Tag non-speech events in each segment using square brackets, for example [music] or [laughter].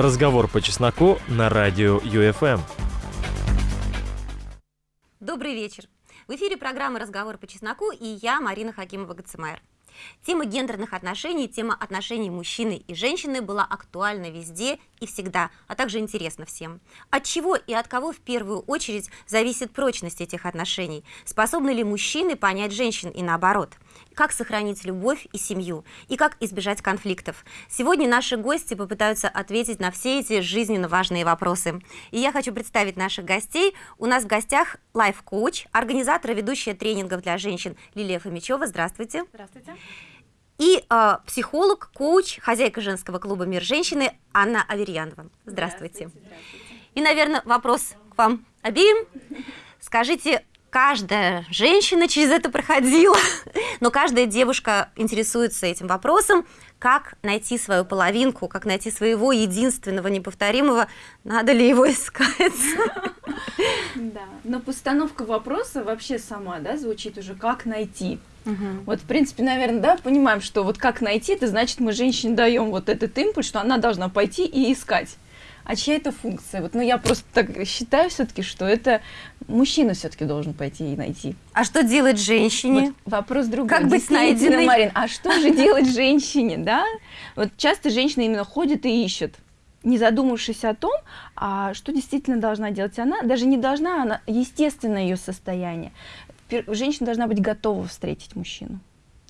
Разговор по чесноку на радио ЮФМ. Добрый вечер. В эфире программы «Разговор по чесноку» и я, Марина Хакимова-Гацемайер. Тема гендерных отношений, тема отношений мужчины и женщины была актуальна везде и всегда, а также интересна всем. От чего и от кого в первую очередь зависит прочность этих отношений? Способны ли мужчины понять женщин и наоборот? Как сохранить любовь и семью? И как избежать конфликтов? Сегодня наши гости попытаются ответить на все эти жизненно важные вопросы. И я хочу представить наших гостей. У нас в гостях лайф-коуч, организатор и ведущая тренингов для женщин Лилия Фомичева. Здравствуйте. Здравствуйте. И э, психолог, коуч, хозяйка женского клуба «Мир женщины» Анна Аверьянова. Здравствуйте. Здравствуйте. Здравствуйте. И, наверное, вопрос к вам обеим. Скажите, каждая женщина через это проходила, но каждая девушка интересуется этим вопросом, как найти свою половинку, как найти своего единственного, неповторимого, надо ли его искать. Да, но постановка вопроса вообще сама, да, звучит уже «как найти?». Вот, в принципе, наверное, да, понимаем, что вот как найти, это значит, мы женщине даем вот этот импульс, что она должна пойти и искать. А чья это функция? Вот, ну, я просто так считаю все-таки, что это мужчина все-таки должен пойти и найти. А что делать женщине? Вот вопрос другой. Как быть найденной? Марин, а что же делать женщине, да? Вот часто женщина именно ходит и ищет не задумавшись о том, а что действительно должна делать она, даже не должна, она естественно ее состояние. Женщина должна быть готова встретить мужчину.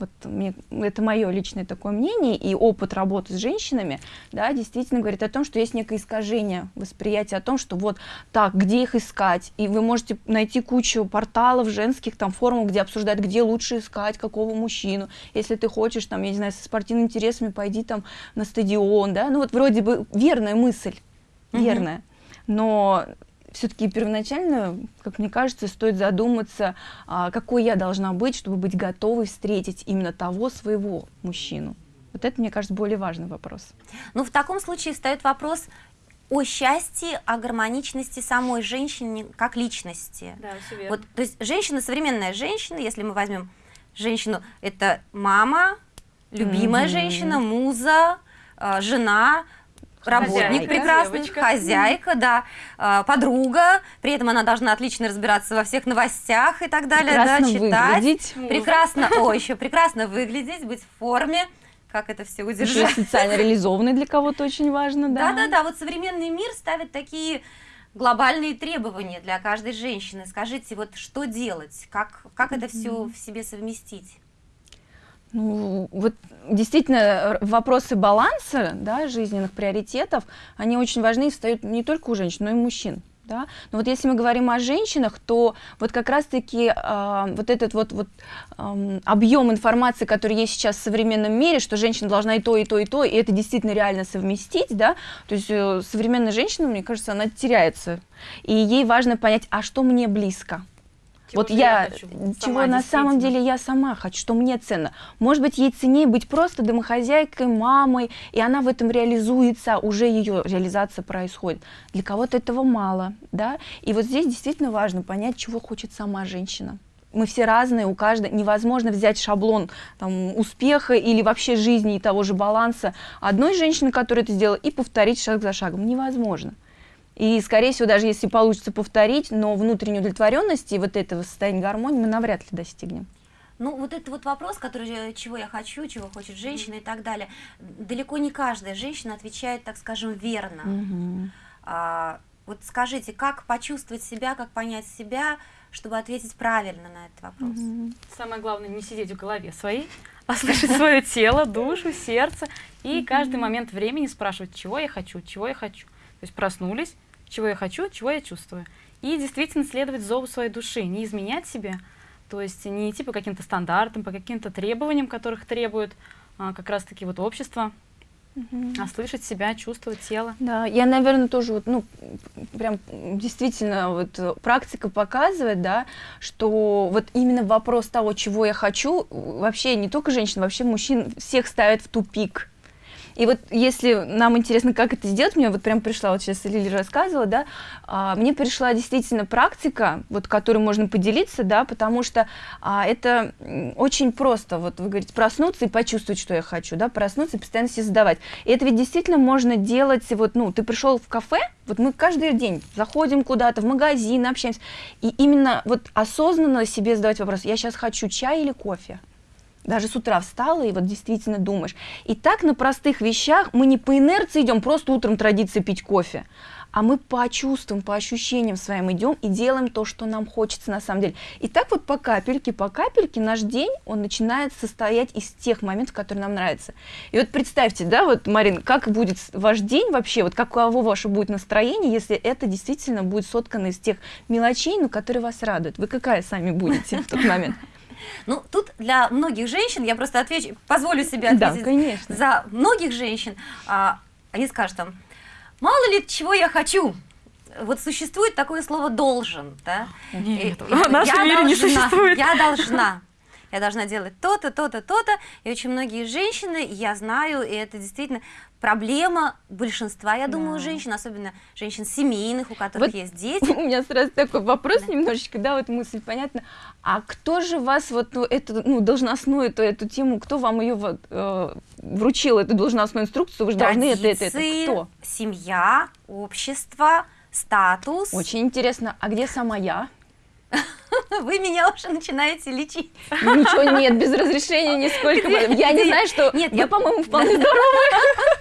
Вот мне, это мое личное такое мнение, и опыт работы с женщинами, да, действительно говорит о том, что есть некое искажение восприятия о том, что вот так, где их искать, и вы можете найти кучу порталов женских, там, форумов, где обсуждают, где лучше искать, какого мужчину, если ты хочешь, там, я не знаю, со спортивными интересами, пойди там на стадион, да, ну вот вроде бы верная мысль, верная, но все-таки первоначально, как мне кажется, стоит задуматься, а, какой я должна быть, чтобы быть готовой встретить именно того своего мужчину. Вот это, мне кажется, более важный вопрос. Ну, в таком случае встает вопрос о счастье, о гармоничности самой женщины как личности. Да, все Вот, то есть женщина, современная женщина, если мы возьмем женщину, это мама, любимая Мгм. женщина, муза, э, жена, работник Хозяйка, прекрасный, девочка. хозяйка, да, э, подруга, при этом она должна отлично разбираться во всех новостях и так далее, Прекрасно да, читать. выглядеть. Прекрасно, о, еще прекрасно выглядеть, быть в форме, как это все Еще удержать. и социально реализованный для кого-то очень важно, да. Да-да-да, вот современный мир ставит такие глобальные требования для каждой женщины. Скажите, вот что делать, как, как это все в себе совместить? Ну, вот действительно р- вопросы баланса, да, жизненных приоритетов, они очень важны и встают не только у женщин, но и у мужчин. Да? Но вот если мы говорим о женщинах, то вот как раз-таки а, вот этот вот, вот ам, объем информации, который есть сейчас в современном мире, что женщина должна и то, и то, и то, и это действительно реально совместить, да, то есть э, современная женщина, мне кажется, она теряется, и ей важно понять, а что мне близко, Чего вот я, я чего на самом деле я сама хочу, что мне ценно. Может быть, ей ценнее быть просто домохозяйкой, мамой, и она в этом реализуется, уже ее реализация происходит. Для кого-то этого мало, да. И вот здесь действительно важно понять, чего хочет сама женщина. Мы все разные, у каждой невозможно взять шаблон там, успеха или вообще жизни и того же баланса одной женщины, которая это сделала, и повторить шаг за шагом. Невозможно. И, скорее всего, даже если получится повторить, но внутренней удовлетворенности и вот этого состояния гармонии мы навряд ли достигнем. Ну, вот это вот вопрос, который, э, чего я хочу, чего хочет женщина и так далее. Далеко не каждая женщина отвечает, так скажем, верно. А, вот скажите, как почувствовать себя, как понять себя, чтобы ответить правильно на этот вопрос? Самое главное не сидеть в голове своей, [laughs] а слышать свое тело, душу, сердце и каждый момент времени спрашивать, чего я хочу, чего я хочу. То есть проснулись, чего я хочу, чего я чувствую. И действительно следовать зову своей души, не изменять себе, то есть не идти по каким-то стандартам, по каким-то требованиям, которых требует а, как раз-таки вот общество, а слышать себя, чувствовать тело. Да, я, наверное, тоже вот, ну, прям действительно вот э, практика показывает, да, что вот именно вопрос того, чего я хочу, вообще не только женщин, вообще мужчин всех ставит в тупик. И вот если нам интересно, как это сделать, мне вот прям пришла, вот сейчас Лили рассказывала, да, а, мне пришла действительно практика, вот которой можно поделиться, да, потому что а, это очень просто, вот вы говорите, проснуться и почувствовать, что я хочу, да, проснуться и постоянно себе задавать. И это ведь действительно можно делать, вот, ну, ты пришел в кафе, вот мы каждый день заходим куда-то в магазин, общаемся, и именно вот осознанно себе задавать вопрос, я сейчас хочу чай или кофе? Даже с утра встала и вот действительно думаешь. И так на простых вещах мы не по инерции идем, просто утром традиция пить кофе, а мы по чувствам, по ощущениям своим идем и делаем то, что нам хочется на самом деле. И так вот по капельке, по капельке наш день, он начинает состоять из тех моментов, которые нам нравятся. И вот представьте, да, вот, Марин, как будет ваш день вообще, вот каково ваше будет настроение, если это действительно будет соткано из тех мелочей, ну, которые вас радуют. Вы какая сами будете в тот момент? Ну, тут для многих женщин, я просто отвечу, позволю себе ответить да, конечно. за многих женщин, а, они скажут там, мало ли чего я хочу, вот существует такое слово должен, да? Нет, в нашем мире не существует. Я должна я должна делать то-то, то-то, то-то. И очень многие женщины, я знаю, и это действительно проблема большинства, я думаю, да. женщин, особенно женщин семейных, у которых вот есть [laughs] дети. У меня сразу такой вопрос да. немножечко, да, вот мысль понятна. А кто же вас вот ну, эту ну, должностную эту, эту тему, кто вам ее вот, э, вручил, эту должностную инструкцию, вы же должны это, это, это, кто? семья, общество, статус. Очень интересно, а где сама я? [laughs] Вы меня уже начинаете лечить. Ничего нет, без разрешения [laughs] нисколько. Я не знаю, что... Нет, я, по-моему, вполне здоровая.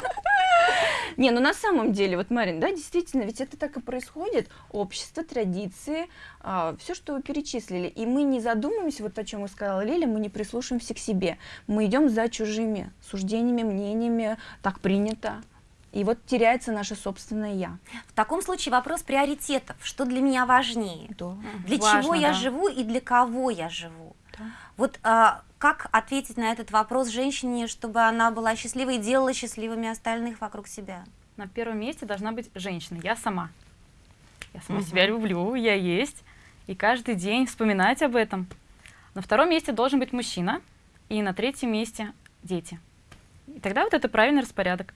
[laughs] Не, ну на самом деле, вот, Марин, да, действительно, ведь это так и происходит. Общество, традиции, а, все, что вы перечислили. И мы не задумываемся, вот о чем вы сказала Лиля, мы не прислушиваемся к себе. Мы идем за чужими суждениями, мнениями, так принято. И вот теряется наше собственное я. В таком случае вопрос приоритетов. Что для меня важнее? Да. Для Важно, чего я да. живу и для кого я живу? Да. Вот а, как ответить на этот вопрос женщине, чтобы она была счастливой и делала счастливыми остальных вокруг себя? На первом месте должна быть женщина, я сама. Я сама угу. себя люблю, я есть. И каждый день вспоминать об этом. На втором месте должен быть мужчина. И на третьем месте дети. И тогда вот это правильный распорядок.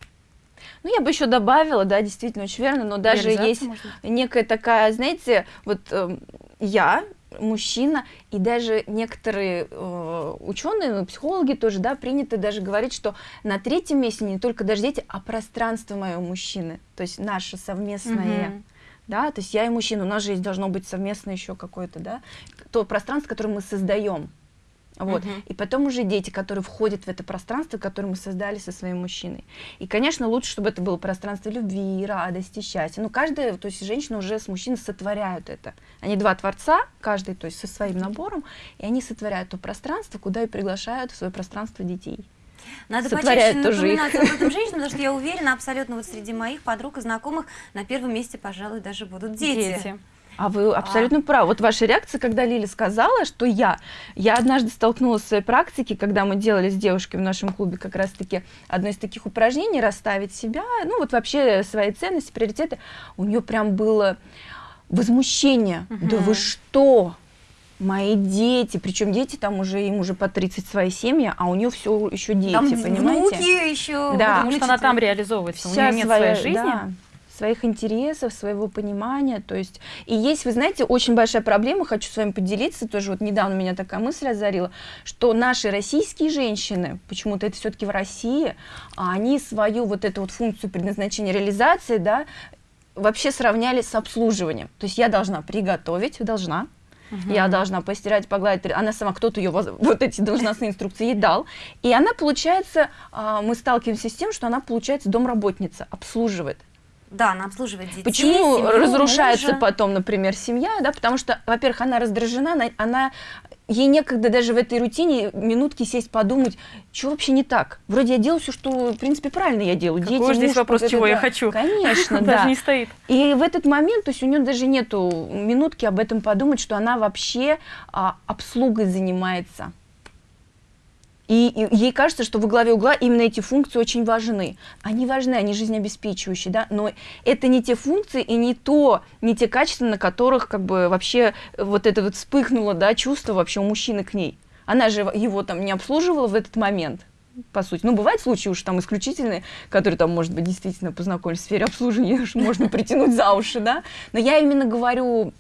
Ну, я бы еще добавила, да, действительно, очень верно, но даже есть некая такая, знаете, вот э, я, мужчина, и даже некоторые э, ученые, ну, психологи тоже, да, принято даже говорить, что на третьем месте не только даже дети, а пространство моего мужчины, то есть наше совместное. -hmm. Да, то есть я и мужчина, у нас же есть должно быть совместно еще какое-то, да, то пространство, которое мы создаем. Вот. Угу. И потом уже дети, которые входят в это пространство, которое мы создали со своим мужчиной. И, конечно, лучше, чтобы это было пространство любви, радости, счастья. Ну, каждая, то есть женщина уже с мужчиной сотворяют это. Они два творца, каждый, то есть со своим набором, и они сотворяют то пространство, куда и приглашают в свое пространство детей. Надо почаще напоминать об этом женщинам, потому что я [laughs] уверена, абсолютно вот среди моих подруг и знакомых на первом месте, пожалуй, даже будут дети. дети. А вы абсолютно а. правы. Вот ваша реакция, когда Лили сказала, что я, я однажды столкнулась в своей практике, когда мы делали с девушкой в нашем клубе как раз-таки одно из таких упражнений, расставить себя, ну вот вообще свои ценности, приоритеты. У нее прям было возмущение. Угу. Да вы что? мои дети, причем дети там уже им уже по 30 свои семьи, а у нее все еще дети, там понимаете? Внуки еще. Да, потому что она там реализовывается, Вся у нее нет своя, своей жизни. Да своих интересов, своего понимания, то есть, и есть, вы знаете, очень большая проблема, хочу с вами поделиться, тоже вот недавно меня такая мысль озарила, что наши российские женщины, почему-то это все-таки в России, а они свою вот эту вот функцию предназначения реализации, да, вообще сравняли с обслуживанием, то есть я должна приготовить, должна, Угу. Я должна постирать, погладить. Она сама, кто-то ее вот эти должностные инструкции ей дал. И она, получается, а, мы сталкиваемся с тем, что она, получается, домработница, обслуживает. Да, она обслуживает детей. Почему семью, разрушается мужа? потом, например, семья, да, потому что, во-первых, она раздражена, она, она ей некогда даже в этой рутине минутки сесть подумать, что вообще не так. Вроде я делаю все, что, в принципе, правильно я делаю. Какой Дети, здесь муж, вопрос, чего я хочу? Конечно, [laughs] да. Даже не стоит. И в этот момент, то есть у нее даже нету минутки об этом подумать, что она вообще а, обслугой занимается. И, и ей кажется, что во главе угла именно эти функции очень важны. Они важны, они жизнеобеспечивающие, да, но это не те функции и не то, не те качества, на которых как бы вообще вот это вот вспыхнуло, да, чувство вообще у мужчины к ней. Она же его там не обслуживала в этот момент. по сути. Ну, бывают случаи уж там исключительные, которые там, может быть, действительно познакомились в сфере обслуживания, уж [laughs] можно притянуть за уши, да. Но я именно говорю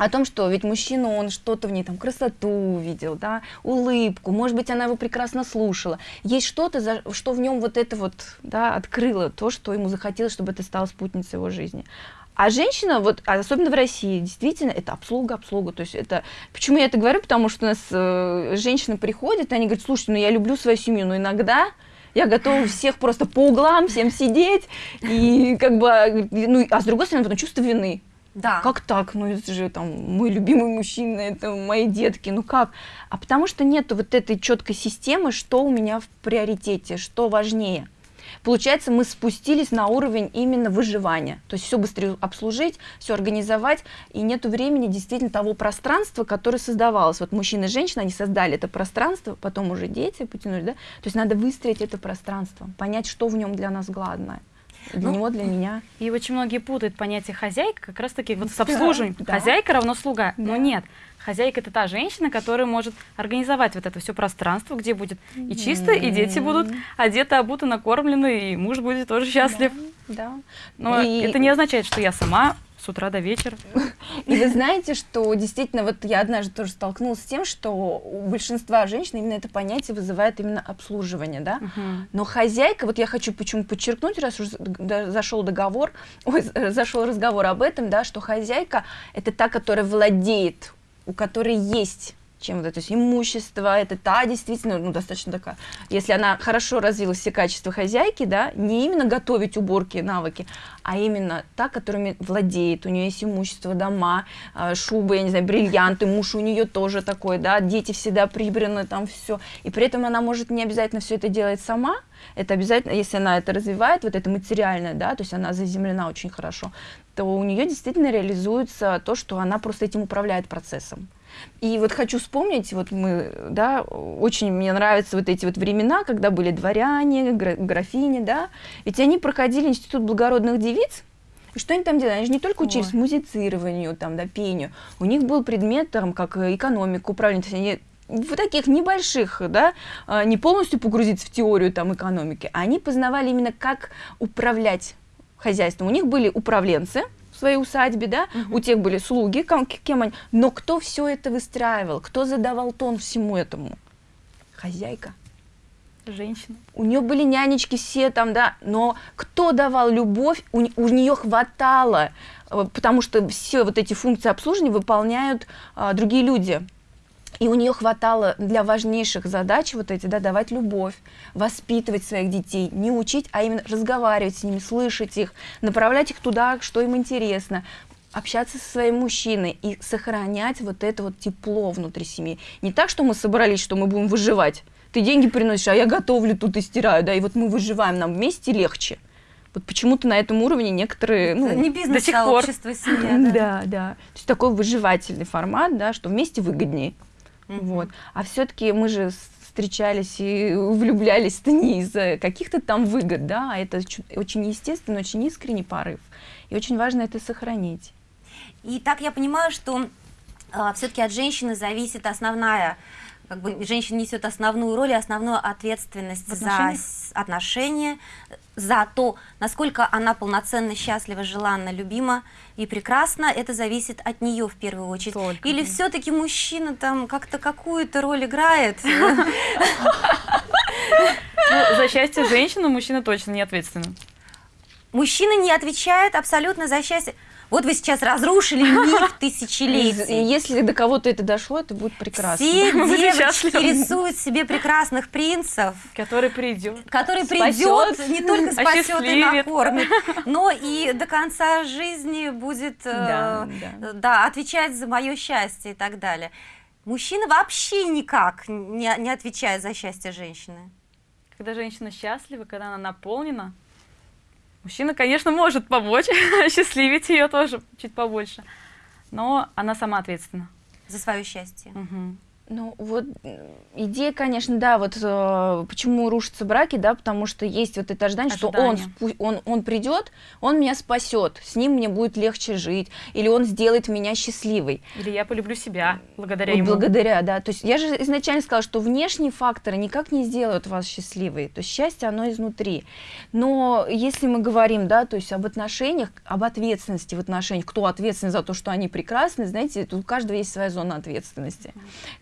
о том, что ведь мужчина, он что-то в ней, там, красоту увидел, да, улыбку, может быть, она его прекрасно слушала. Есть что-то, что в нем вот это вот, да, открыло то, что ему захотелось, чтобы это стало спутницей его жизни. А женщина, вот, особенно в России, действительно, это обслуга, обслуга. То есть это... Почему я это говорю? Потому что у нас э, женщины приходят, и они говорят, слушайте, ну я люблю свою семью, но иногда я готова всех просто по углам, всем сидеть, и как бы, ну, а с другой стороны, потом чувство вины. Да. Как так? Ну, это же там мой любимый мужчина, это мои детки, ну как? А потому что нету вот этой четкой системы, что у меня в приоритете, что важнее. Получается, мы спустились на уровень именно выживания. То есть все быстрее обслужить, все организовать, и нету времени действительно того пространства, которое создавалось. Вот мужчина и женщина, они создали это пространство, потом уже дети потянули, да? То есть надо выстроить это пространство, понять, что в нем для нас главное. Для Ну, него, для меня. И очень многие путают понятие хозяйка как раз таки вот с [laughs] обслуживанием. да. Хозяйка равно слуга. Но Да. нет. Хозяйка это та женщина, которая может организовать вот это все пространство, где будет и чисто, и дети будут одеты, обуты, накормлены, и муж будет тоже счастлив. Да. Но И- это не означает, что я сама с утра до вечера. И вы знаете, что действительно, вот я однажды тоже столкнулась с тем, что у большинства женщин именно это понятие вызывает именно обслуживание, да. Мгм. Но хозяйка, вот я хочу почему подчеркнуть, раз уж д- зашел договор, ой, зашел разговор об этом, да, что хозяйка это та, которая владеет, у которой есть чем вот это, то есть имущество, это та действительно, ну, достаточно такая, если она хорошо развила все качества хозяйки, да, не именно готовить уборки, навыки, а именно та, которыми владеет, у нее есть имущество, дома, э, шубы, я не знаю, бриллианты, муж у нее тоже такой, да, дети всегда прибраны, там все, и при этом она может не обязательно все это делать сама, это обязательно, если она это развивает, вот это материальное, да, то есть она заземлена очень хорошо, то у нее действительно реализуется то, что она просто этим управляет процессом. И вот хочу вспомнить, вот мы, да, очень мне нравятся вот эти вот времена, когда были дворяне, гра- графини, да, ведь они проходили институт благородных девиц, и что они там делали? Они же не только учились Ой. музицированию, там, да, пению, у них был предмет, там, как э, экономика, управление, то есть они в таких небольших, да, а, не полностью погрузиться в теорию там экономики, они познавали именно как управлять хозяйством. У них были управленцы своей усадьбе, да, у тех были слуги, кем, кем они, но кто все это выстраивал, кто задавал тон всему этому? Хозяйка. Женщина. У нее были нянечки все там, да, но кто давал любовь, у, нее хватало, э, потому что все вот эти функции обслуживания выполняют а, другие люди. И у нее хватало для важнейших задач вот эти, да, давать любовь, воспитывать своих детей, не учить, а именно разговаривать с ними, слышать их, направлять их туда, что им интересно, общаться со своим мужчиной и сохранять вот это вот тепло внутри семьи. Не так, что мы собрались, что мы будем выживать. Ты деньги приносишь, а я готовлю тут и стираю, да, и вот мы выживаем, нам вместе легче. Вот почему-то на этом уровне некоторые, ну, не до сих бизнес, пор. сообщество, семья. [laughs] да. да, да. То есть такой выживательный формат, да, что вместе выгоднее. Мгм. Вот. А все-таки мы же встречались и [laughs] влюблялись-то не из-за каких-то там выгод, да, а это очень естественный, очень искренний порыв. И очень важно это сохранить. И так я понимаю, что все-таки от женщины зависит основная, как бы женщина несет основную роль и основную ответственность В за отношениях? отношения, за то, насколько она полноценно, счастлива, желанна, любима и прекрасна, это зависит от нее в первую очередь. Только, Или да. все-таки мужчина там как-то какую-то роль играет? [laughs] Ну, за счастье женщины мужчина точно не ответственен. Мужчина не отвечает абсолютно за счастье. Вот вы сейчас разрушили [laughs] миф И тысячелетий. если до кого-то это дошло, это будет прекрасно. Все [laughs] девочки рисуют себе прекрасных принцев, Который придет. который Спасет. придет, не только спасет и накормит, но и до конца жизни будет э, Да, да. да, отвечать за мое счастье и так далее. Мужчина вообще никак не, не отвечает за счастье женщины. Когда женщина счастлива, когда она наполнена, мужчина, конечно, может помочь, [laughs] счастливить ее тоже чуть побольше. Но она сама ответственна. За свое счастье. Мгм. Ну вот идея, конечно, да, вот э, почему рушатся браки, да, потому что есть вот это ожидание, что он, Ожидание. он, он придет, он меня спасет, с ним мне будет легче жить, или он сделает меня счастливой. Или я полюблю себя благодаря Вот ему. Благодаря, да. То есть я же изначально сказала, что внешние факторы никак не сделают вас счастливой. То есть счастье, оно изнутри. Но если мы говорим, да, то есть об отношениях, об ответственности в отношениях, кто ответственен за то, что они прекрасны, знаете, тут у каждого есть своя зона ответственности.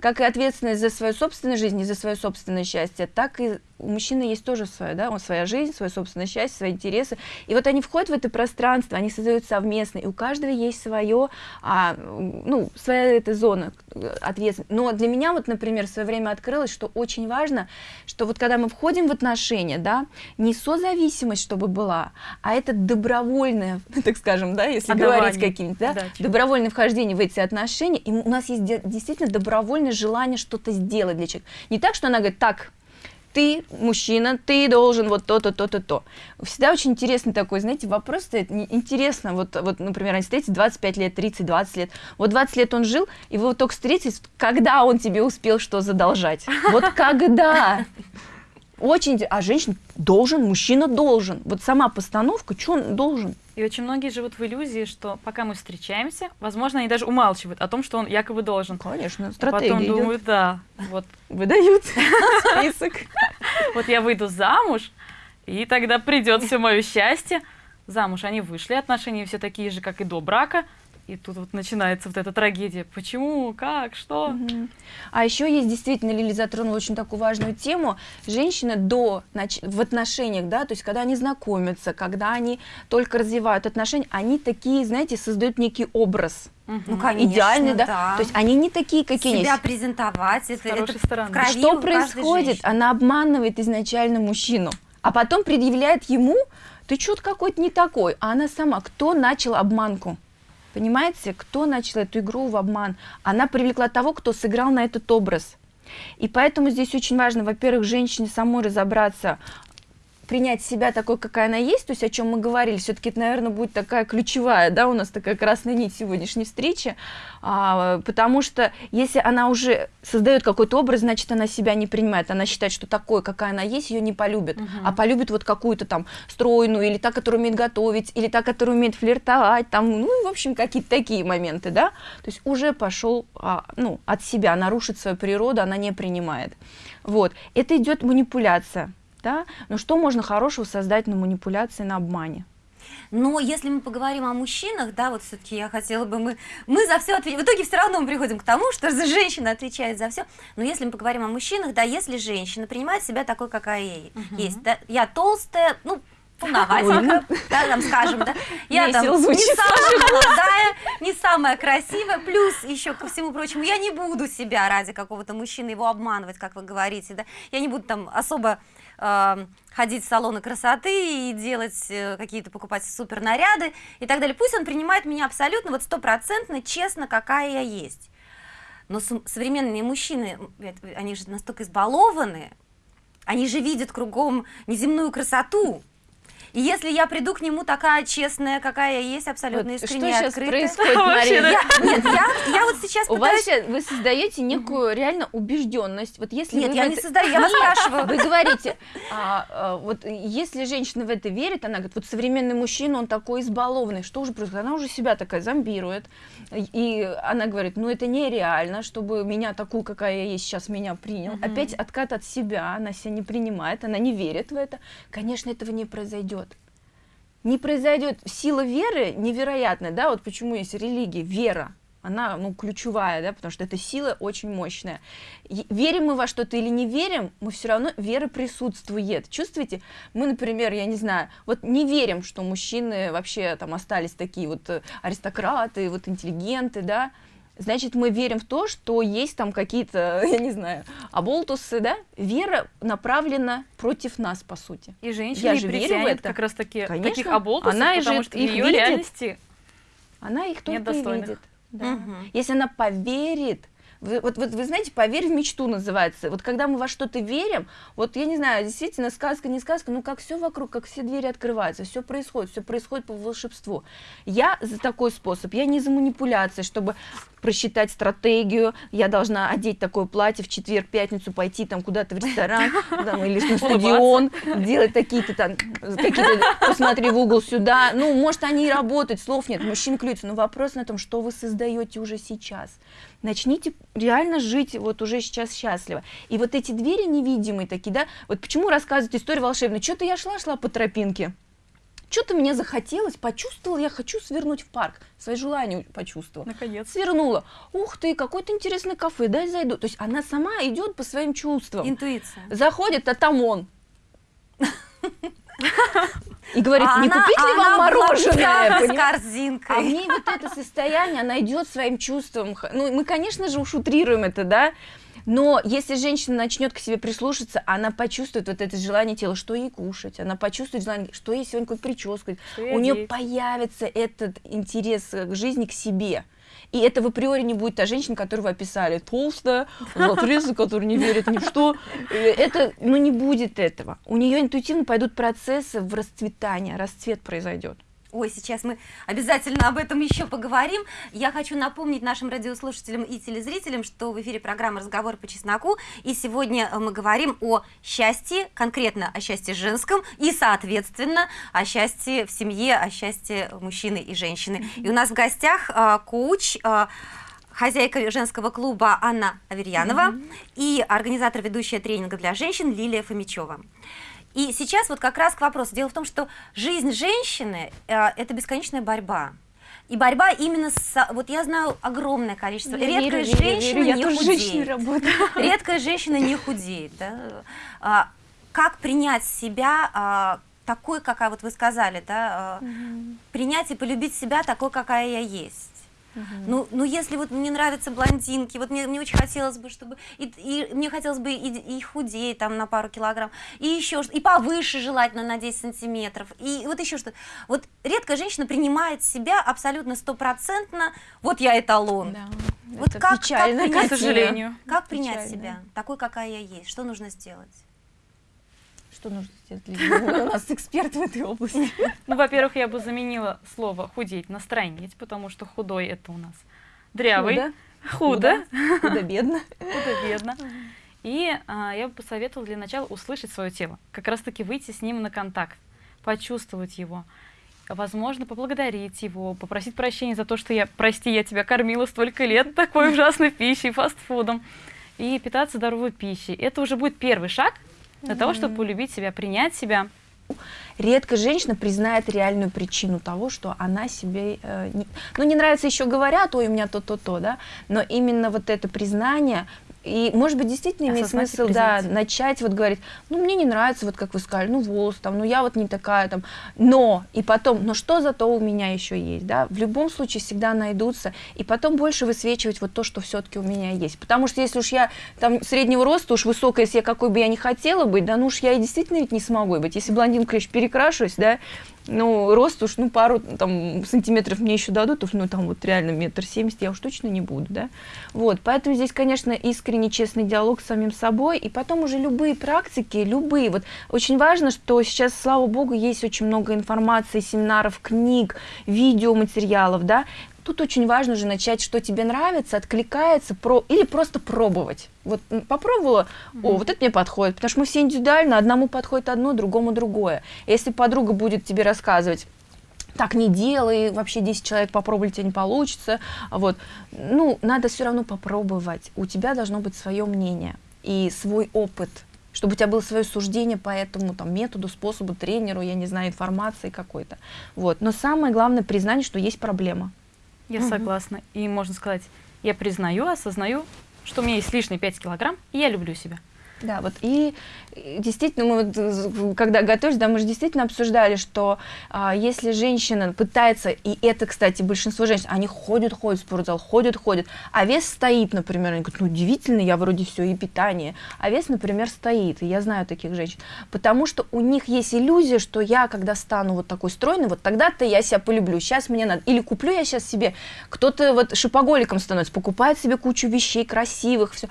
Как и ответственность за свою собственную жизнь и за свое собственное счастье, так и у мужчины есть тоже свое, да, он своя жизнь, свое собственное счастье, свои интересы. И вот они входят в это пространство, они создают совместно, и у каждого есть свое, а, ну, своя эта зона э, ответственности. Но для меня вот, например, в свое время открылось, что очень важно, что вот когда мы входим в отношения, да, не созависимость, чтобы была, а это добровольное, [laughs] так скажем, да, если Отдавание. говорить каким-то, да, Отдача. добровольное вхождение в эти отношения, и у нас есть де- действительно добровольное желание что-то сделать для человека. Не так, что она говорит, так, ты мужчина, ты должен вот то-то, то-то, то. Всегда очень интересный такой, знаете, вопрос стоит. Интересно, вот, вот, например, они встретились 25 лет, 30, 20 лет. Вот 20 лет он жил, и вы вот только встретились, когда он тебе успел что задолжать? Вот когда? Очень, а женщина должен, мужчина должен. Вот сама постановка, что он должен? И очень многие живут в иллюзии, что пока мы встречаемся, возможно, они даже умалчивают о том, что он якобы должен. Конечно, А стратегия Потом идет. думают, да, вот, Выдают [laughs] список. вот я выйду замуж, и тогда придет все мое счастье. Замуж они вышли, отношения все такие же, как и до брака. И тут вот начинается вот эта трагедия. Почему, как, что? Мгм. А еще есть действительно, Лили затронула очень такую важную тему. Женщины до в отношениях, да, то есть когда они знакомятся, когда они только развивают отношения, они такие, знаете, создают некий образ. Ну, конечно, идеальный, да? да. То есть они не такие, какие они Себя есть. презентовать, это, хорошей это стороны. в крови Что происходит? женщины. Она обманывает изначально мужчину, а потом предъявляет ему, ты что-то какой-то не такой, а она сама, кто начал обманку? Понимаете, кто начал эту игру в обман? Она привлекла того, кто сыграл на этот образ. И поэтому здесь очень важно, во-первых, женщине самой разобраться, принять себя такой, какая она есть, то есть о чем мы говорили, все-таки это, наверное, будет такая ключевая, да, у нас такая красная нить сегодняшней встречи, а, потому что если она уже создает какой-то образ, значит, она себя не принимает, она считает, что такой, какая она есть, ее не полюбит, Мгм. а полюбит вот какую-то там стройную, или та, которая умеет готовить, или та, которая умеет флиртовать, там, ну, в общем, какие-то такие моменты, да, то есть уже пошел, а, ну, от себя, нарушит свою природу, она не принимает, вот, это идет манипуляция, да, но что можно хорошего создать на манипуляции, на обмане? Но если мы поговорим о мужчинах, да, вот все-таки я хотела бы, мы, мы за все ответим. В итоге все равно мы приходим к тому, что за женщина отвечает за все. Но если мы поговорим о мужчинах, да, если женщина принимает себя такой, какая ей есть, да, я толстая, ну, полноватенькая, да, там скажем, да, я там не самая молодая, не самая красивая, плюс еще ко всему прочему, я не буду себя ради какого-то мужчины его обманывать, как вы говорите, да, я не буду там особо ходить в салоны красоты и делать э, какие-то покупать супер наряды и так далее. Пусть он принимает меня абсолютно вот стопроцентно честно, какая я есть. Но современные мужчины, они же настолько избалованы, они же видят кругом неземную красоту. Если я приду к нему такая честная, какая я есть, абсолютно Вот искренняя, что сейчас открытая. происходит, [laughs] Мария? Я- нет, я, я вот сейчас У вас пытаюсь... сейчас, вы создаете некую реально убежденность. Вот если Нет, вы я в не это- создаю, я вас [laughs] спрашиваю. Вы говорите, а, а, вот если женщина в это верит, она говорит, вот современный мужчина, он такой избалованный, что уже происходит? Она уже себя такая зомбирует, и она говорит, ну это нереально, чтобы меня такую, какая я есть, сейчас меня принял. Мгм. Опять откат от себя, она себя не принимает, она не верит в это. Конечно, этого не произойдет. Не произойдет. Сила веры невероятная, да, вот почему есть религия, вера. Она, ну, ключевая, да, потому что эта сила очень мощная. Верим мы во что-то или не верим, мы все равно, вера присутствует. Чувствуете? Мы, например, я не знаю, вот не верим, что мужчины вообще там остались такие вот э, аристократы, вот интеллигенты, да, значит, мы верим в то, что есть там какие-то, [laughs] я не знаю, оболтусы, да? Вера направлена против нас, по сути. И Я женщина и же верю в это. как раз таки Конечно. таких оболтусов, Она и потому же что в их ее видит. реальности Она их только и видит. Да. Мгм. Если она поверит Вы, вот, вот вы знаете, поверь в мечту называется. Вот когда мы во что-то верим, вот я не знаю, действительно, сказка, не сказка, ну как все вокруг, как все двери открываются, все происходит, все происходит по волшебству. Я за такой способ, я не за манипуляции, чтобы просчитать стратегию, я должна одеть такое платье в четверг, пятницу, пойти там куда-то в ресторан [laughs] там, или на стадион, делать такие-то там, какие-то, посмотри в угол сюда. Ну, может, они и работают, слов нет, мужчин клюются, но вопрос на том, что вы создаете уже сейчас начните реально жить вот уже сейчас счастливо. И вот эти двери невидимые такие, да, вот почему рассказывать историю волшебную? Что-то я шла-шла по тропинке, что-то мне захотелось, почувствовала, я хочу свернуть в парк, свои желания почувствовала. Наконец. Свернула. Ух ты, какое-то интересное кафе, дай зайду. То есть она сама идет по своим чувствам. Интуиция. Заходит, а там он. И говорит, А не она- купить а ли она вам мороженое? с корзинкой. А в ней вот это состояние, она идет своим чувством. Ну, мы, конечно же, уж утрируем это, да, но если женщина начнет к себе прислушаться, она почувствует вот это желание тела, что ей кушать, она почувствует желание, что ей сегодня какую прическу, Что у нее одеть. появится этот интерес к жизни, к себе. И это в априори не будет та женщина, которую вы описали, толстая, [laughs] актриса, которая не верит ни в что. Это, ну, не будет этого. У нее интуитивно пойдут процессы в расцветание, расцвет произойдет. Ой, сейчас мы обязательно об этом еще поговорим. Я хочу напомнить нашим радиослушателям и телезрителям, что в эфире программа «Разговор по чесноку», и сегодня э, мы говорим о счастье, конкретно о счастье женском, и, соответственно, о счастье в семье, о счастье мужчины и женщины. И у нас в гостях э, коуч, э, хозяйка женского клуба Анна Аверьянова и организатор ведущая тренинга для женщин Лилия Фомичева. И сейчас вот как раз к вопросу. Дело в том, что жизнь женщины э, это бесконечная борьба. И борьба именно с... Вот я знаю огромное количество... Я Редкая верю, верю, женщина верю, я не худеет. [laughs] Редкая женщина не худеет. Да? А, как принять себя а, такой, какая вот вы сказали, да? а, принять и полюбить себя такой, какая я есть. Ну, ну, если вот мне нравятся блондинки, вот мне, мне очень хотелось бы, чтобы и, и мне хотелось бы и, и худеть там на пару килограмм, и еще и повыше желательно на 10 сантиметров, и вот еще что. Вот редкая женщина принимает себя абсолютно стопроцентно. Вот я эталон. Вот Это как- печально, как принять К сожалению. Как принять Печально. себя такой, какая я есть? Что нужно сделать? Что нужно сделать? Лиза? Вы У нас эксперт в этой области. [laughs] Ну, во-первых, я бы заменила слово худеть на стройнеть, потому что худой это у нас дрявый, худо, Худо-бедно. [laughs] худо-бедно. И а, я бы посоветовала для начала услышать свое тело, как раз-таки выйти с ним на контакт, почувствовать его, возможно, поблагодарить его, попросить прощения за то, что я, прости, я тебя кормила столько лет такой [laughs] ужасной пищей, фастфудом, и питаться здоровой пищей. Это уже будет первый шаг для того, чтобы полюбить себя, принять себя. Редко женщина признает реальную причину того, что она себе... э, не, ну, не нравится еще говорят, ой, у меня то-то-то, да, но именно вот это признание, и, может быть, действительно имеет Осознать и смысл, да, начать вот говорить, ну, мне не нравится, вот как вы сказали, ну, волос там, ну, я вот не такая там, но, и потом, но что зато у меня еще есть, да, в любом случае всегда найдутся, и потом больше высвечивать вот то, что все-таки у меня есть, потому что если уж я там среднего роста, уж высокая, если я какой бы я не хотела быть, да, ну уж я и действительно ведь не смогу. Быть, если блондинка еще перекрашусь, да, ну, рост уж, ну, пару там сантиметров мне еще дадут, уж, ну, там вот реально метр семьдесят я уж точно не буду, да. Вот, поэтому здесь, конечно, искренний, честный диалог с самим собой, и потом уже любые практики, любые. Вот очень важно, что сейчас, слава богу, есть очень много информации, семинаров, книг, видеоматериалов, да. Тут очень важно же начать, что тебе нравится, откликается, про... или просто пробовать. Вот попробовала, о, вот это мне подходит, потому что мы все индивидуально, одному подходит одно, другому другое. Если подруга будет тебе рассказывать, так не делай, вообще 10 человек попробовали, тебе не получится. Вот. Ну, надо все равно попробовать. У тебя должно быть свое мнение и свой опыт, чтобы у тебя было свое суждение по этому там, методу, способу, тренеру, я не знаю, информации какой-то. Вот. Но самое главное признание, что есть проблема. Я согласна. И можно сказать, я признаю, осознаю, что у меня есть лишние 5 килограмм, и я люблю себя. Да, вот. И и действительно, мы вот, э, когда готовились, да, мы же действительно обсуждали, что а, если женщина пытается, и это, кстати, большинство женщин, они ходят, ходят в спортзал, ходят, ходят, а вес стоит, например, они говорят, ну, удивительно, я вроде все, и питание, а вес, например, стоит, и я знаю таких женщин, потому что у них есть иллюзия, что я, когда стану вот такой стройной, вот тогда-то я себя полюблю, сейчас мне надо, или куплю я сейчас себе, кто-то вот шипоголиком становится, покупает себе кучу вещей красивых, все,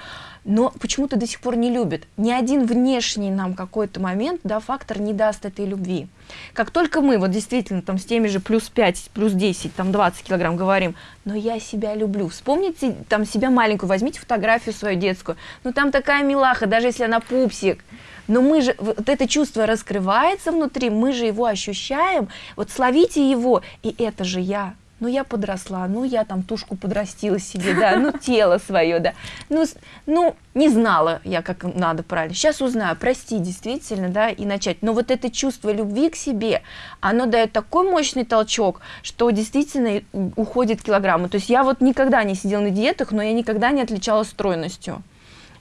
но почему-то до сих пор не любит. Ни один внешний нам какой-то момент, да, фактор не даст этой любви. Как только мы вот действительно там с теми же плюс 5, плюс 10, там 20 килограмм говорим, но я себя люблю. Вспомните там себя маленькую, возьмите фотографию свою детскую, ну там такая милаха, даже если она пупсик, но мы же, вот это чувство раскрывается внутри, мы же его ощущаем, вот словите его, и это же я, ну я подросла, ну я там тушку подрастила себе, да, ну тело свое, да, ну, ну не знала я, как надо правильно, сейчас узнаю, прости, действительно, да, и начать, но вот это чувство любви к себе, оно дает такой мощный толчок, что действительно уходит килограммы, то есть я вот никогда не сидела на диетах, но я никогда не отличалась стройностью,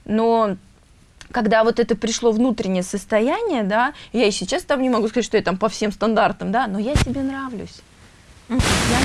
но когда вот это пришло внутреннее состояние, да, я и сейчас там не могу сказать, что я там по всем стандартам, да, но я себе нравлюсь. Я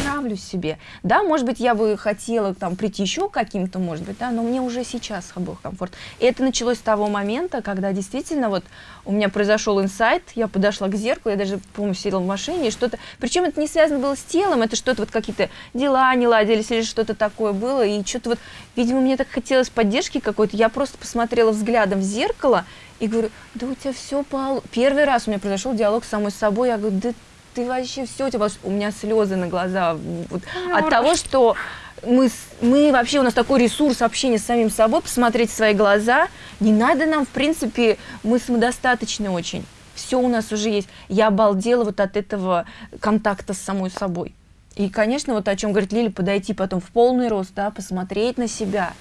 нравлюсь себе. Да, может быть, я бы хотела там прийти еще каким-то, может быть, да, но мне уже сейчас был комфорт. И это началось с того момента, когда действительно вот у меня произошел инсайт, я подошла к зеркалу, я даже, по-моему, сидела в машине, что-то, причем это не связано было с телом, это что-то вот какие-то дела не ладились или что-то такое было, и что-то вот, видимо, мне так хотелось поддержки какой-то, я просто посмотрела взглядом в зеркало и говорю, да у тебя все пол... Первый раз у меня произошел диалог с самой собой, я говорю, да ты вообще все, у тебя у меня слезы на глаза вот, от того, что мы, мы вообще, у нас такой ресурс общения с самим собой, посмотреть в свои глаза. Не надо нам, в принципе, мы самодостаточны очень. Все у нас уже есть. Я обалдела вот от этого контакта с самой собой. И, конечно, вот о чем говорит Лили, подойти потом в полный рост, да, посмотреть на себя,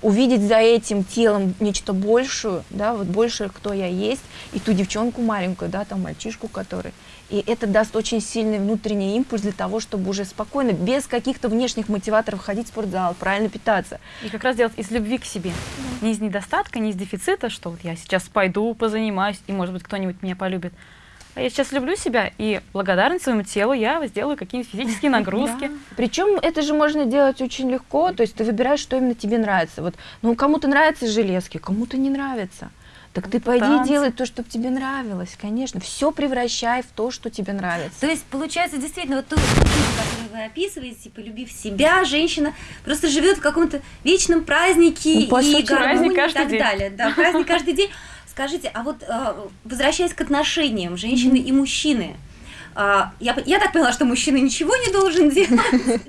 увидеть за этим телом нечто большее, да, вот больше, кто я есть, и ту девчонку маленькую, да, там мальчишку, который и это даст очень сильный внутренний импульс для того, чтобы уже спокойно, без каких-то внешних мотиваторов ходить в спортзал, правильно питаться. И как раз делать из любви к себе. Да. Не из недостатка, не из дефицита, что вот я сейчас пойду, позанимаюсь, и, может быть, кто-нибудь меня полюбит. А я сейчас люблю себя, и благодарность своему телу я сделаю какие-нибудь физические [laughs] нагрузки. Да. Причем это же можно делать очень легко, то есть ты выбираешь, что именно тебе нравится. Вот, ну, кому-то нравятся железки, кому-то не нравится. Так ты пойди танцы. делай то, что тебе нравилось, конечно. Все превращай в то, что тебе нравится. То есть, получается, действительно, вот ту которую вы описываете, полюбив себя, женщина просто живет в каком-то вечном празднике ну, и гармонии и так день. далее. Да, праздник каждый день. Скажите, а вот э, возвращаясь к отношениям женщины и мужчины, а, я, я так поняла, что мужчина ничего не должен [laughs] делать.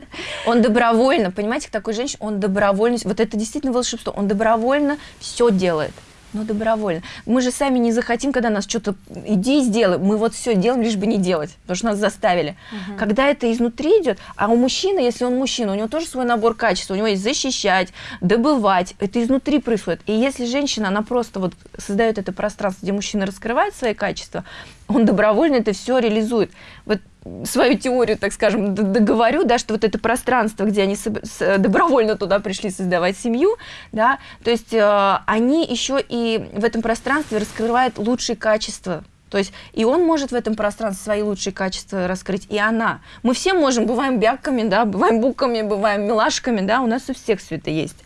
Он добровольно, понимаете, такой женщина, он добровольно, вот это действительно волшебство, он добровольно все делает. Ну, добровольно. Мы же сами не захотим, когда нас что-то иди сделай. Мы вот все делаем, лишь бы не делать, потому что нас заставили. Угу. Когда это изнутри идет, а у мужчины, если он мужчина, у него тоже свой набор качеств. У него есть защищать, добывать. Это изнутри происходит. И если женщина, она просто вот создает это пространство, где мужчина раскрывает свои качества, он добровольно это все реализует. Вот свою теорию, так скажем, договорю, да, что вот это пространство, где они добровольно туда пришли создавать семью, да, то есть э, они еще и в этом пространстве раскрывают лучшие качества то есть и он может в этом пространстве свои лучшие качества раскрыть, и она. Мы все можем, бываем бяками, да, бываем буками, бываем милашками, да, у нас у всех все это есть.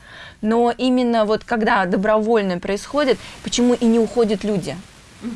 Но именно вот когда добровольно происходит, почему и не уходят люди?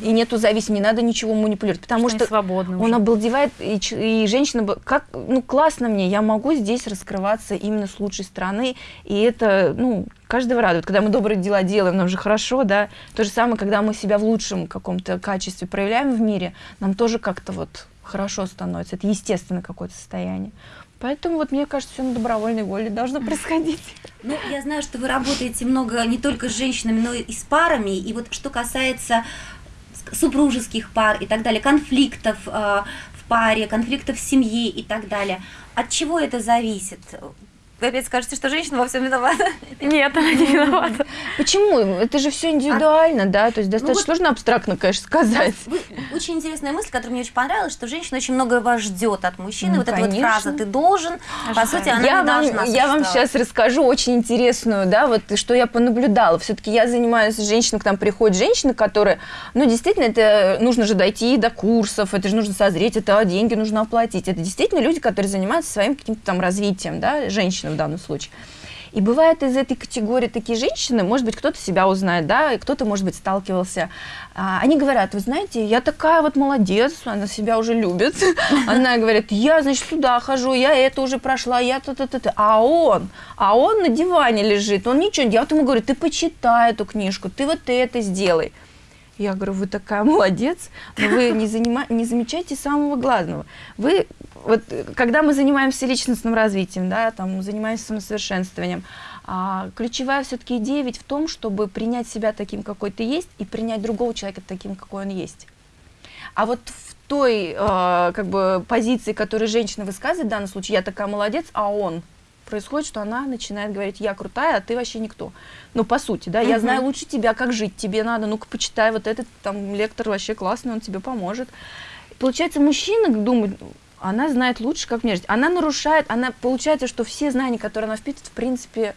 И нету зависимости, не надо ничего манипулировать, потому что, что он уже. обалдевает, и, и женщина, как, ну, классно мне, я могу здесь раскрываться именно с лучшей стороны, и это, ну, каждого радует. Когда мы добрые дела делаем, нам же хорошо, да, то же самое, когда мы себя в лучшем каком-то качестве проявляем в мире, нам тоже как-то вот хорошо становится, это естественное какое-то состояние. Поэтому вот мне кажется, все на добровольной воле должно происходить. Ну, я знаю, что вы работаете много не только с женщинами, но и с парами. И вот что касается супружеских пар и так далее, конфликтов э, в паре, конфликтов в семье и так далее. От чего это зависит? Вы опять скажете, что женщина во всем виновата. Нет, она не виновата. Почему? Это же все индивидуально, да? То есть достаточно вот- сложно абстрактно, конечно, сказать. Вы- очень интересная мысль, которая мне очень понравилась, что женщина очень многое ждет от мужчины. Ну, вот эта вот конечно. фраза «ты должен», по Ожидание. сути, она я не вам, должна я вам сейчас расскажу очень интересную, да, вот что я понаблюдала. Все-таки я занимаюсь женщиной, к нам приходят женщины, которые, ну, действительно, это нужно же дойти до курсов, это же нужно созреть, это деньги нужно оплатить. Это действительно люди, которые занимаются своим каким-то там развитием, да, женщины в данном случае. И бывает из этой категории такие женщины, может быть, кто-то себя узнает, да, и кто-то, может быть, сталкивался. А, они говорят, вы знаете, я такая вот молодец, она себя уже любит. [laughs] Она говорит, я, значит, туда хожу, я это уже прошла, я то-то-то. А он, а он на диване лежит, он ничего не делает. Я вот ему говорю, ты почитай эту книжку, ты вот это сделай. Я говорю, вы такая молодец, но вы не, занима- не замечаете самого главного. Вы, вот, когда мы занимаемся личностным развитием, да, там, занимаемся самосовершенствованием, а, ключевая все-таки идея ведь в том, чтобы принять себя таким, какой ты есть, и принять другого человека таким, какой он есть. А вот в той э, как бы позиции, которую женщина высказывает в данном случае, я такая молодец, а он происходит, что она начинает говорить, я крутая, а ты вообще никто. Ну, по сути, да, я знаю лучше тебя, как жить тебе надо, ну-ка, почитай, вот этот там лектор вообще классный, он тебе поможет. Получается, мужчина думает, она знает лучше, как мне жить. Она нарушает, она, получается, что все знания, которые она впитывает, в принципе,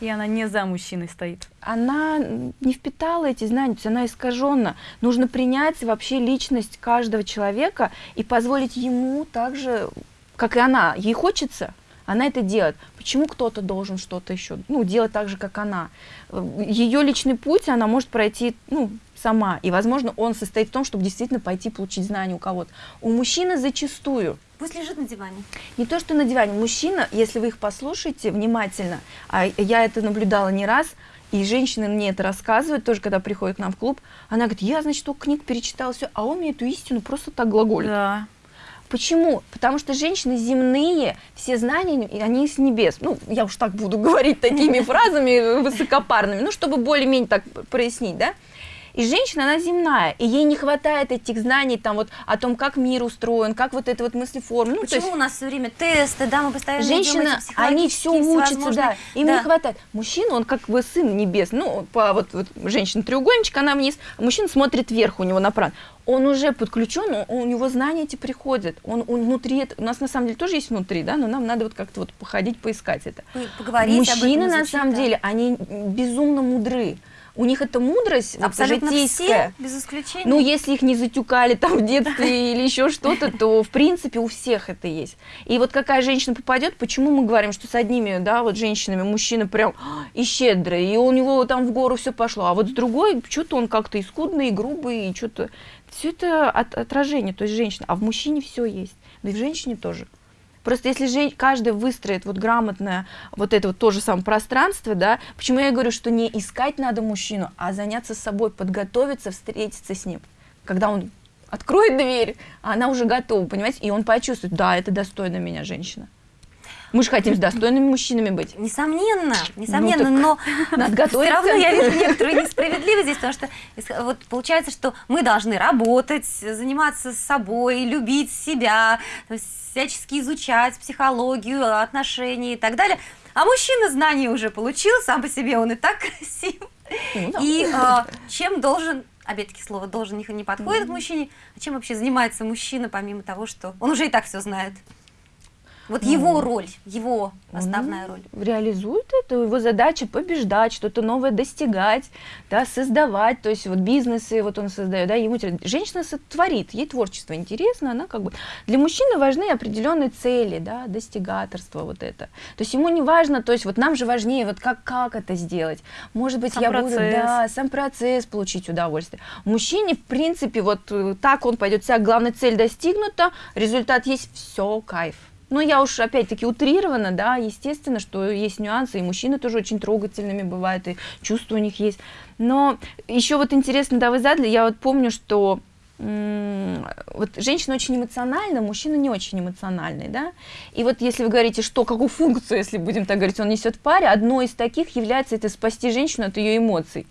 И она не за мужчиной стоит. она не впитала эти знания, то есть она искаженна. Нужно принять вообще личность каждого человека и позволить ему так же, как и она. Ей хочется, она это делает. Почему кто-то должен что-то еще ну, делать так же, как она? Ее личный путь она может пройти ну, сама. И, возможно, он состоит в том, чтобы действительно пойти получить знания у кого-то. У мужчины зачастую Пусть лежит на диване. не то, что на диване. Мужчина, если вы их послушаете внимательно, а я это наблюдала не раз, и женщины мне это рассказывают, тоже когда приходят к нам в клуб, она говорит, я, значит, только книг перечитала, все, а он мне эту истину просто так глаголит. Да. Почему? Потому что женщины земные, все знания, они с небес. Ну, я уж так буду [laughs] говорить такими [laughs] фразами высокопарными, ну, чтобы более-менее так прояснить, да? И женщина, она земная, и ей не хватает этих знаний там вот о том, как мир устроен, как вот это вот мыслеформа. Ну, Почему есть у нас все время тесты, да, мы постоянно Женщина, они все учатся, да, им Да. не хватает. Мужчина, он как бы сын небес, ну, по вот, вот женщина треугольничек, она вниз, а мужчина смотрит вверх у него направо. Он уже подключен, у него знания эти приходят, он, он внутри, у нас на самом деле тоже есть внутри, да, но нам надо вот как-то вот походить, поискать это. Поговорить об Мужчины, этом, на самом да. деле, они безумно мудры. У них эта мудрость вот, Абсолютно житейская. все, без исключения. Ну, если их не затюкали там в детстве [laughs] или еще что-то, то, в принципе, у всех это есть. И вот какая женщина попадет, почему мы говорим, что с одними, да, вот женщинами мужчина прям «А, и щедрый, и у него там в гору все пошло, а вот с другой что-то он как-то и скудный, и грубый, и что-то... Все это от- отражение, то есть женщина. А в мужчине все есть, да и в женщине тоже. Просто если жен... каждый выстроит вот грамотное вот это вот то же самое пространство, да, почему я говорю, что не искать надо мужчину, а заняться собой, подготовиться, встретиться с ним. Когда он откроет дверь, а она уже готова, понимаете, и он почувствует, да, это достойна меня женщина. Мы же хотим с достойными мужчинами быть. Несомненно, несомненно, Ну, но [laughs] Надо все равно я вижу некоторую несправедливость здесь, потому что вот получается, что мы должны работать, заниматься собой, любить себя, всячески изучать психологию, отношения и так далее. А мужчина знания уже получил, сам по себе он и так [laughs] красив. Ну, да. И а, [laughs] чем должен, опять-таки слово должен не, не подходит к мужчине, а чем вообще занимается мужчина, помимо того, что он уже и так все знает? Вот Ну, его роль, его основная Он роль. Реализует это, его задача побеждать, что-то новое достигать, да, создавать, то есть вот бизнесы вот он создает, да, ему женщина сотворит, ей творчество интересно, она как бы для мужчины важны определенные цели, да, достигаторство вот это, то есть ему не важно, то есть вот нам же важнее вот как как это сделать, может быть Сам я буду, процесс. да, сам процесс получить удовольствие. Мужчине в принципе вот э, так он пойдет, вся главная цель достигнута, результат есть, все кайф. Ну, я уж опять-таки утрирована, да, естественно, что есть нюансы, и мужчины тоже очень трогательными бывают, и чувства у них есть. Но еще вот интересно, да, вы задали, я вот помню, что вот женщина очень эмоциональна, мужчина не очень эмоциональный, да. И вот если вы говорите, что, какую функцию, если будем так говорить, он несет в паре, одной из таких является это спасти женщину от ее эмоций,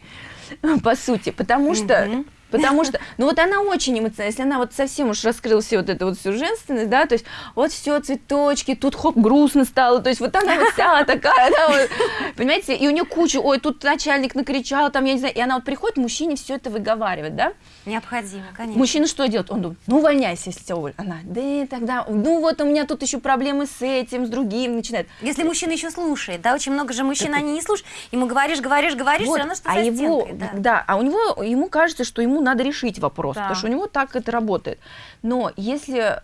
[laughs] по сути, потому что. Потому что, ну вот она очень эмоциональна, если она вот совсем уж раскрыла все вот эту вот всю женственность, да, то есть вот все цветочки, тут хоп, грустно стало, то есть вот она вот вся такая, да, вот, понимаете, и у нее куча, ой, тут начальник накричал, там, я не знаю, и она вот приходит, мужчине все это выговаривает, да, Необходимо, конечно. Мужчина что делает? Он думает, ну увольняйся, если тебя уволят. Она, да тогда, ну вот у меня тут еще проблемы с этим, с другим, начинает. Если мужчина еще слушает, да, очень много же мужчин, они не слушают, ему говоришь, говоришь, говоришь, Вот, все равно что а его, стенкой, да. да, а у него, ему кажется, что ему надо решить вопрос, Да. потому что у него так это работает. Но если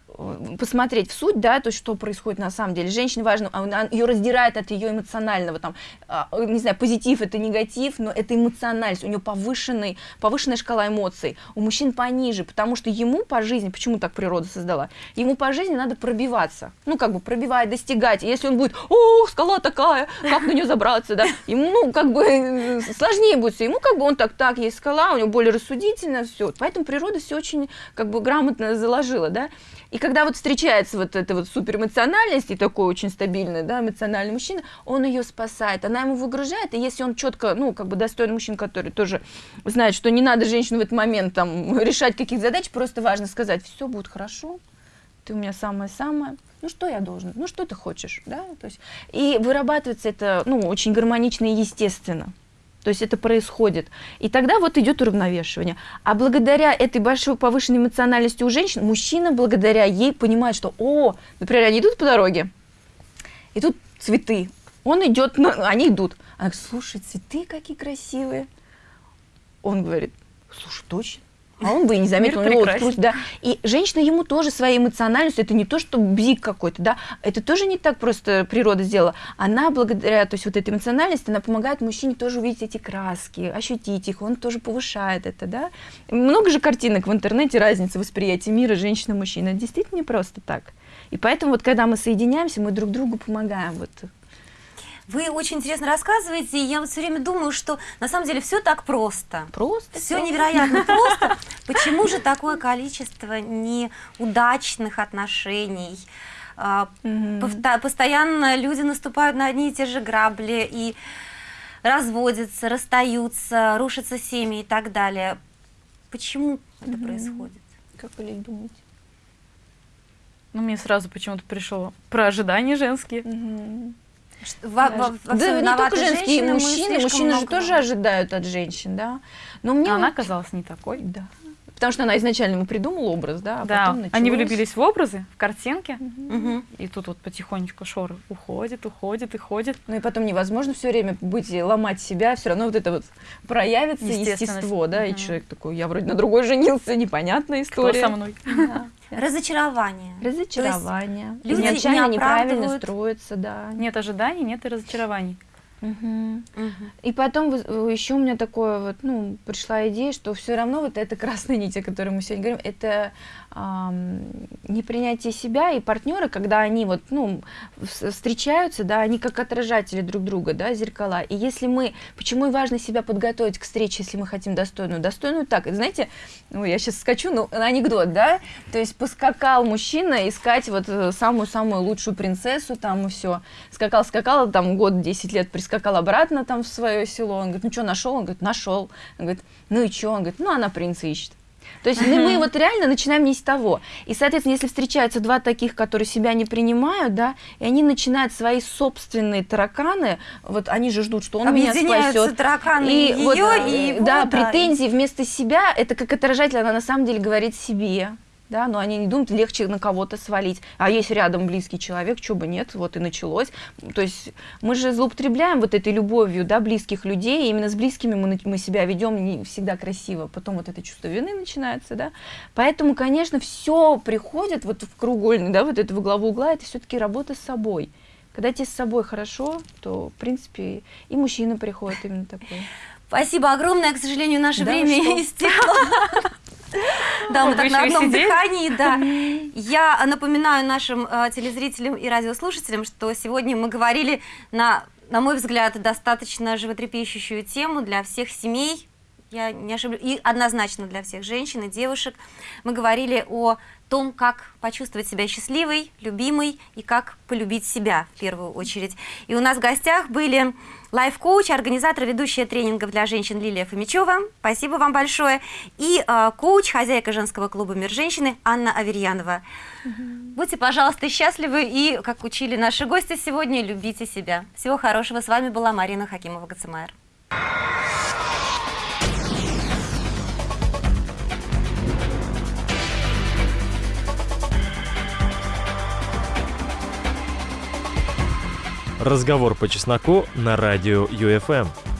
посмотреть в суть, да, то что происходит на самом деле, женщине важно, а она, ее раздирает от ее эмоционального, там, а, э, не знаю, позитив это негатив, но это эмоциональность, у нее повышенный, повышенная шкала эмоций, у мужчин пониже, потому что ему по жизни, почему так природа создала, ему по жизни надо пробиваться, ну, как бы пробивать, достигать, И если он будет, о, скала такая, как на нее забраться, да, ему, ну, как бы э, сложнее будет всё. ему как бы он так, так, есть скала, у него более рассудительно, все, поэтому природа все очень, как бы, грамотно заложила, да, и когда вот встречается вот эта вот суперэмоциональность и такой очень стабильный, да, эмоциональный мужчина, он ее спасает, она ему выгружает, и если он четко, ну, как бы достойный мужчина, который тоже знает, что не надо женщину в этот момент там [laughs] решать каких-то задач, просто важно сказать, все будет хорошо, ты у меня самое-самое, ну что я должен, ну что ты хочешь, да, то есть, и вырабатывается это, ну, очень гармонично и естественно. То есть это происходит. И тогда вот идет уравновешивание. А благодаря этой большой повышенной эмоциональности у женщин, мужчина благодаря ей понимает, что, о, например, они идут по дороге, и тут цветы. Он идет, на- они идут. Она говорит, слушай, цветы какие красивые. Он говорит, слушай, точно. А он бы и не заметил, Мир у него вот да. И женщина ему тоже своей эмоциональностью, это не то, что бзик какой-то, да, это тоже не так просто природа сделала. Она благодаря, то есть вот этой эмоциональности, она помогает мужчине тоже увидеть эти краски, ощутить их, он тоже повышает это, да. Много же картинок в интернете, разницы восприятия мира это действительно не просто так. И поэтому вот когда мы соединяемся, мы друг другу помогаем, вот Вы очень интересно рассказываете, и я вот все время думаю, что на самом деле все так просто. просто. Все невероятно [laughs] просто. Почему же такое количество неудачных отношений? А, Постоянно люди наступают на одни и те же грабли и разводятся, расстаются, рушатся семьи и так далее. Почему это происходит? Как вы думаете? Ну, мне сразу почему-то пришло про ожидания женские. Мгм. Во- во- во да, не только женские, и женщины, мужчины. Мужчины же много- тоже ожидают от женщин, да. Но мне А она оказалась не такой. Да. Потому что она изначально ему придумала образ, да, а да, потом они началось. влюбились в образы, в картинки, Мгм. и тут вот потихонечку шоры уходит, уходит и ходит. Ну и потом невозможно все время быть и ломать себя, все равно вот это вот проявится естество, да, и Мгм. человек такой, я вроде на другой женился, непонятная Кто история. со мной? Да. Разочарование. Разочарование. люди Изначально не неправильно строится, да. Нет ожиданий, нет и разочарований. Мгм. Мгм. И потом еще у меня такое вот, ну, пришла идея, что все равно вот эта красная нить, о которой мы сегодня говорим, это ам, непринятие себя и партнеры, когда они вот, ну, встречаются, да, они как отражатели друг друга, да, зеркала. И если мы, почему и важно себя подготовить к встрече, если мы хотим достойную, достойную так, знаете, ну, я сейчас скачу, ну, анекдот, да, то есть поскакал мужчина искать вот э, самую-самую лучшую принцессу там и все, скакал, скакал, там год 10 лет прискакал обратно там в свое село, он говорит, ну что, нашел? Он говорит, нашел. Он говорит, ну и что? Он говорит, ну она принца ищет. То есть ну, мы вот реально начинаем не с того. И, соответственно, если встречаются два таких, которые себя не принимают, да, и они начинают свои собственные тараканы, вот они же ждут, что он меня спасет. тараканы И ее, вот, и его, да, да. претензии вместо себя, это как отражатель, она на самом деле говорит себе. Да, но они не думают, легче на кого-то свалить. А есть рядом близкий человек, чего бы нет, вот и началось. То есть мы же злоупотребляем вот этой любовью, да, близких людей, и именно с близкими мы, мы себя ведем не всегда красиво, потом вот это чувство вины начинается, да. Поэтому, конечно, все приходит вот в кругольный, да, вот это во главу угла, это все-таки работа с собой. Когда тебе с собой хорошо, то, в принципе, и мужчина приходит именно такой. Спасибо огромное, к сожалению, наше Да время истекло. [laughs] Да, мы так на одном дыхании, да. Я напоминаю нашим э, телезрителям и радиослушателям, что сегодня мы говорили на, на мой взгляд, достаточно животрепещущую тему для всех семей, я не ошиблюсь, и однозначно для всех женщин и девушек. Мы говорили о том, как почувствовать себя счастливой, любимой и как полюбить себя в первую очередь. И у нас в гостях были лайф-коуч, организатор, ведущая тренингов для женщин Лилия Фомичева. Спасибо вам большое. И э, коуч, хозяйка женского клуба «Мир женщины» Анна Аверьянова. Будьте, пожалуйста, счастливы и, как учили наши гости сегодня, любите себя. Всего хорошего. С вами была Марина Хакимова-Гацемайер. Разговор по чесноку на радио ЮФМ.